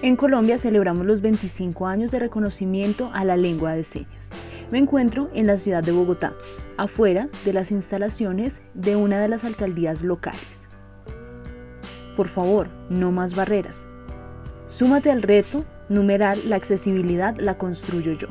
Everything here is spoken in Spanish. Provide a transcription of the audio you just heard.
En Colombia celebramos los 25 años de reconocimiento a la lengua de señas. Me encuentro en la ciudad de Bogotá, afuera de las instalaciones de una de las alcaldías locales. Por favor, no más barreras. Súmate al reto, numeral La accesibilidad la construyo yo.